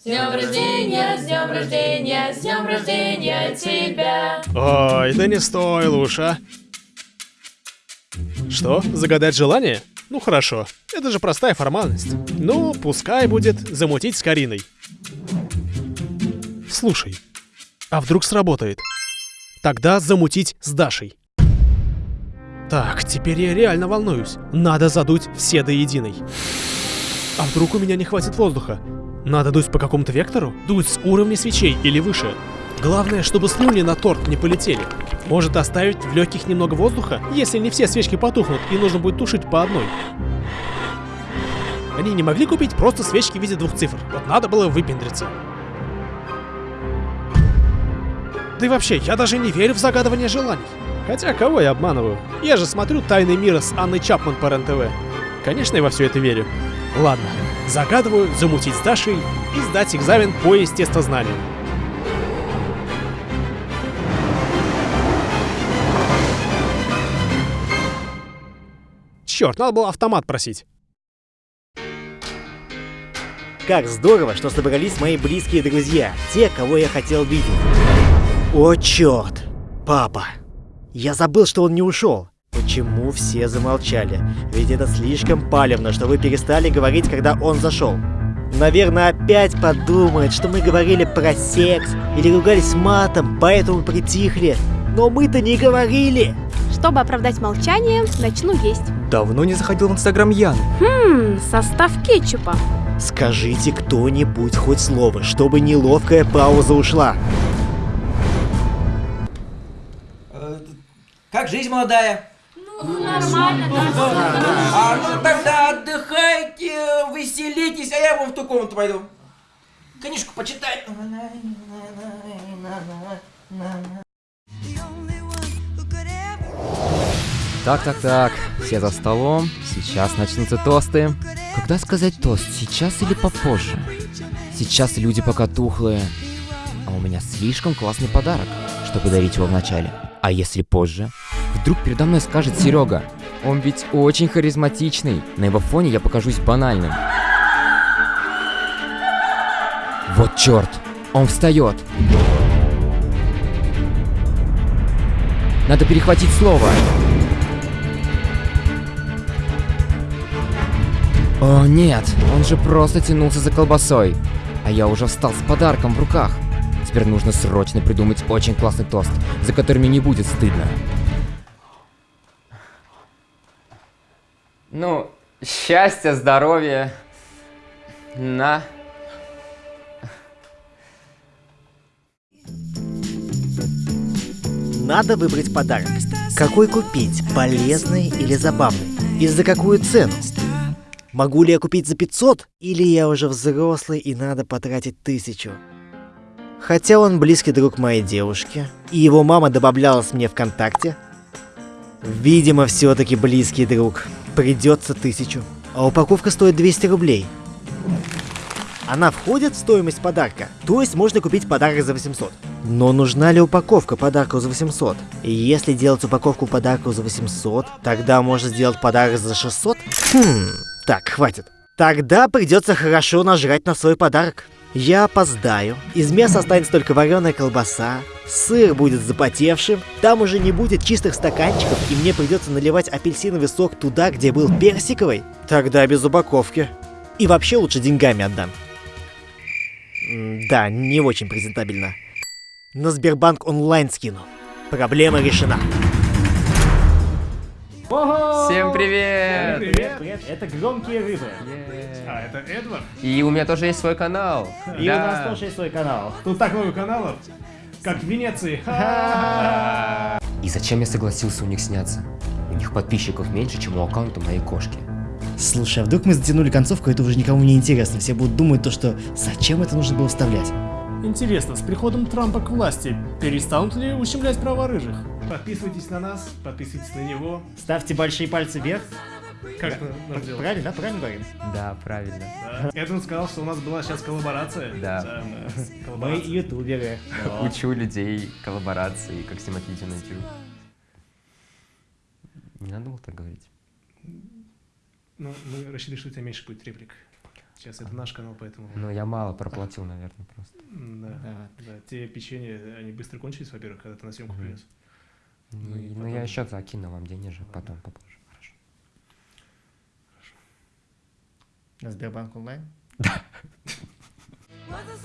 С днем рождения, с днем рождения, с днем рождения тебя. Ой, да не стоило уж, а. Что, загадать желание? Ну хорошо, это же простая формальность. Ну, пускай будет замутить с Кариной. Слушай, а вдруг сработает? Тогда замутить с Дашей. Так, теперь я реально волнуюсь. Надо задуть все до единой. А вдруг у меня не хватит воздуха? Надо дуть по какому-то вектору? Дуть с уровня свечей или выше? Главное, чтобы слюни на торт не полетели. Может оставить в легких немного воздуха, если не все свечки потухнут и нужно будет тушить по одной. Они не могли купить просто свечки в виде двух цифр. Вот надо было выпендриться. Да и вообще, я даже не верю в загадывание желаний. Хотя, кого я обманываю? Я же смотрю «Тайны мира» с Анной Чапман по РЕН-ТВ. Конечно, я во все это верю. Ладно, загадываю замутить с Дашей и сдать экзамен по естествознанию. Черт, надо было автомат просить. Как здорово, что собрались мои близкие друзья, те, кого я хотел видеть. О, черт! Папа! Я забыл, что он не ушел. Почему все замолчали? Ведь это слишком палевно, что вы перестали говорить, когда он зашел. Наверное, опять подумает, что мы говорили про секс или ругались матом, поэтому притихли. Но мы-то не говорили. Чтобы оправдать молчание, начну есть. Давно не заходил в инстаграм Ян. Хм, состав кетчупа. Скажите кто-нибудь хоть слово, чтобы неловкая пауза ушла. Как жизнь молодая? Ну, нормально, А ну тогда отдыхайте, веселитесь, а я вон в ту комнату пойду. Книжку почитай. Так, так, так, все за столом, сейчас начнутся тосты. Когда сказать тост, сейчас или попозже? Сейчас люди пока тухлые. А у меня слишком классный подарок, чтобы подарить его вначале. А если позже? Вдруг передо мной скажет Серега. Он ведь очень харизматичный. На его фоне я покажусь банальным. Вот черт! Он встает. Надо перехватить слово. О нет, он же просто тянулся за колбасой. А я уже встал с подарком в руках. Теперь нужно срочно придумать очень классный тост, за который мне не будет стыдно. Ну, счастья, здоровья. На. Надо выбрать подарок. Какой купить, полезный или забавный? И за какую цену? Могу ли я купить за 500? Или я уже взрослый и надо потратить тысячу? Хотя он близкий друг моей девушки, и его мама добавлялась мне ВКонтакте. Видимо, все-таки близкий друг. Придется тысячу. А упаковка стоит 200 рублей. Она входит в стоимость подарка, то есть можно купить подарок за 800. Но нужна ли упаковка подарка за 800? И если делать упаковку подарка за 800, тогда можно сделать подарок за 600? Хм, так, хватит. Тогда придется хорошо нажрать на свой подарок. Я опоздаю. Из мяса останется только вареная колбаса. Сыр будет запотевшим. Там уже не будет чистых стаканчиков, и мне придется наливать апельсиновый сок туда, где был персиковый. Тогда без упаковки. И вообще лучше деньгами отдам. Да, не очень презентабельно. На Сбербанк онлайн скину. Проблема решена. Всем привет! Привет. привет. Это громкие рыбы. А, это Эдвард? И у меня тоже есть свой канал. И у нас тоже есть свой канал. Тут так много каналов, как в Венеции. И зачем я согласился у них сняться? У них подписчиков меньше, чем у аккаунта моей кошки. Слушай, а вдруг мы затянули концовку, это уже никому не интересно. Все будут думать то, что зачем это нужно было вставлять. Интересно, с приходом Трампа к власти перестанут ли ущемлять права рыжих? Подписывайтесь на нас, подписывайтесь на него. Ставьте большие пальцы вверх. Как нам делать? Правильно, да? Правильно говорим? Да, правильно. Да. Эдвард сказал, что у нас была сейчас коллаборация. Да. да Мы коллаборация. ютуберы. Учу людей коллаборации, как снимать видео на YouTube. Не надо было так говорить. Ну, мы рассчитывали, что у тебя меньше будет реплик. Сейчас это наш канал, поэтому... Ну, я мало проплатил, наверное, просто. Да, Да. да. Те печенья, они быстро кончились, во-первых, когда ты на съемку Мгм. принес. Ну Ну, потом- я еще закину вам денежек Ладно. потом попозже. Хорошо. На Сбербанк онлайн? Was